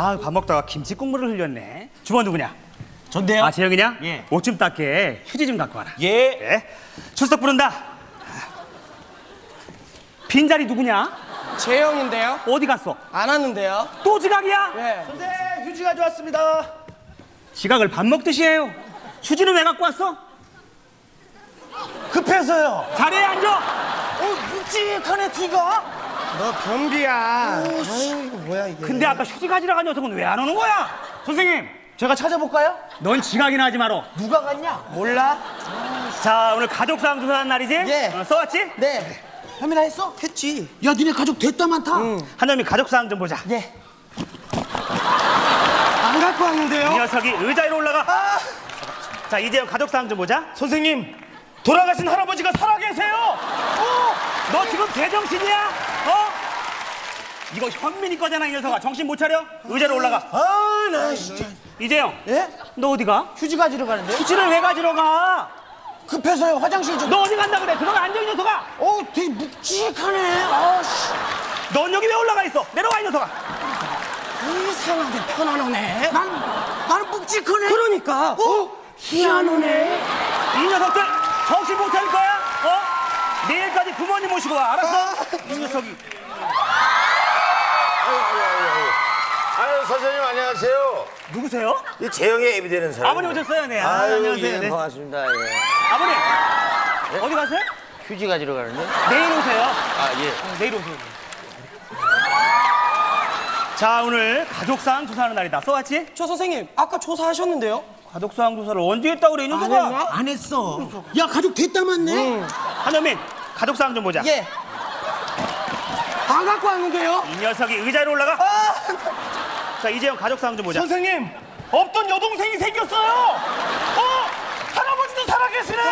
아, 밥 먹다가 김치 국물을 흘렸네. 주번 누구냐? 전데요? 아, 재영이냐? 예. 옷 좀 닦게 휴지 좀 갖고 와라. 예. 예. 출석 부른다. 빈자리 누구냐? 재영인데요? 어디 갔어? 안 왔는데요? 또 지각이야? 네. 선생 휴지 가져왔습니다. 지각을 밥 먹듯이 해요. 휴지는 왜 갖고 왔어? 급해서요. 자리에 앉아. 어 묵직하네 뒤가. 너 변비야. 아유, 이거 뭐야 이게. 근데 아까 휴지 가지러 간 녀석은 왜 안 오는 거야? 선생님, 제가 찾아볼까요? 넌 지각이나 하지 마라. 누가 갔냐? 몰라? 자, 오늘 가족 사항 조사하는 날이지? 예. 어, 써왔지? 네. 현민아 했어? 했지. 야 니네 가족 됐다 많다. 한여미 가족 사항 좀 보자. 예. 안 갖고 이 왔는데요? 녀석이 의자 위로 올라가. 자, 이재영 가족 사항 좀 보자. 선생님 돌아가신 할아버지가 살아계세요. 어? 너 지금 제정신이야? 어? 이거 현민이 거잖아, 이 녀석아. 정신 못 차려? 의자로 올라가. 아나 진짜. 이재영, 예? 너 어디 가? 휴지 가지러 가는데? 휴지를 왜 가지러 가? 급해서요 화장실 좀. 너 어디 간다 그래? 들어가 앉아, 이 녀석아. 어 되게 묵직하네. 아씨. 넌 여기 왜 올라가 있어? 내려와, 이 녀석아. 이상하게 편안하네. 난 나는 묵직하네. 그러니까. 어? 희한하네. 이 녀석들 정신 못 차릴 거야? 어? 내일까지 부모님 모시고 와, 알았어? 이 녀석이. 선생님 안녕하세요. 누구세요? 이 재영의 애비 되는 사람. 아버님 오셨어요? 네. 아, 아유, 안녕하세요. 예, 네. 반갑습니다. 예. 아버님, 어디 가세요? 휴지 가지러 가는데. 내일 오세요. 아 예. 어, 내일 오세요. 자, 오늘 가족사항 조사하는 날이다. 써왔지? 저 선생님, 아까 조사하셨는데요? 가족사항 조사를 언제 했다고 그래, 이안 녀석아? 했나? 안 했어. 야 가족 됐다 많네. 한현민, 가족사항 좀 보자. 예. 안 갖고 왔는데요? 이 녀석이 의자로 올라가. 자, 이재영 가족사항 좀 보자. 선생님 없던 여동생이 생겼어요. 어 할아버지도 살아계시네.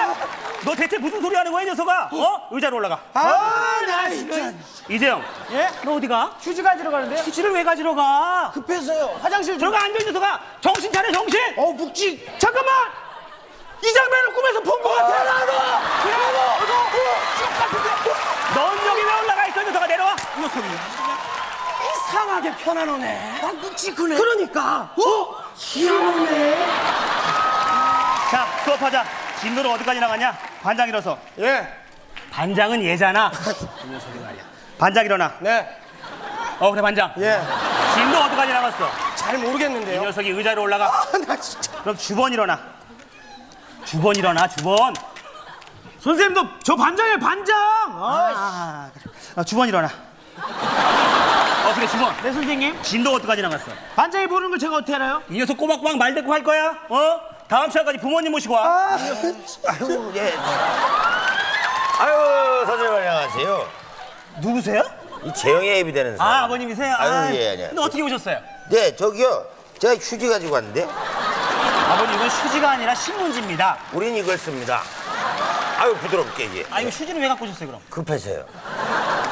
너 대체 무슨 소리 하는 거야, 이 녀석아? 어? 의자로 올라가. 아나 진짜. 이재영, 예? 너 어디 가? 휴지 가지러 가는데요? 휴지를 왜 가지러 가? 급해서요 화장실 좀. 들어가 앉아, 이 녀석아. 정신 차려, 정신. 어 묵직. 잠깐만. 이 장면을 꿈에서 본 것 같아. 나도. 넌 여기 왜 올라가 있어, 이 녀석아. 내려와. 이 녀석이. 이상하게 편안하네. 난 묵직하네. 그러니까. 어? 희한하네. 자, 수업하자. 진도는 어디까지 나갔냐? 반장 일어서. 예. 반장은 얘잖아. 이 녀석이 말이야. 반장 일어나. 네. 어, 그래, 반장. 예. 진도 어디까지 나갔어? 잘이 모르겠는데요. 녀석이 의자로 올라가. 아, 나 진짜. 그럼 주번 일어나. 주번 일어나, 주번. 선생님도 저 반장이에요 반장. 아, 그래. 어, 주번 일어나. 어, 그래, 주번. 네 선생님. 진도 어디까지 나갔어? 반장이 보는 걸 제가 어떻게 알아요? 이 녀석 꼬박꼬박 말 대꾸 할 거야? 어? 다음 시간까지 부모님 모시고 와. 아유 예. 아유 선생님 안녕하세요. 누구세요? 이 재영의 애비 되는 사람. 아, 아버님이세요? 아유 아, 예 안녕. 근데 어떻게 오셨어요? 네 저기요. 제가 휴지 가지고 왔는데 아버님, 이건 휴지가 아니라 신문지입니다. 우린 이걸 씁니다. 아유 부드럽게 이게. 아, 이거 휴지는 왜 갖고 오셨어요, 그럼? 급해서요.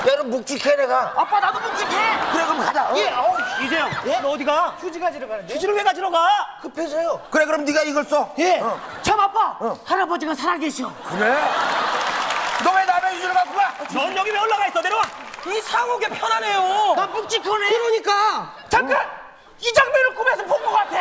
야, 너 묵직해 내가. 아빠 나도 묵직해. 그래 그럼 가자. 어? 예. 어우, 이재영, 너 어디 가? 휴지 가지러 가는데? 휴지를 왜 가지러 가? 급해서요. 그래 그럼 네가 이걸 써. 예. 어. 참 아빠. 할아버지가 살아계셔. 그래. 너 왜 남의 휴지를 갖고 가? 넌 여기 왜 올라가 있어? 내려와. 이상하게 편하네요. 나 묵직하네. 그러니까. 잠깐. 이 장면을 꿈에서 본 것 같아.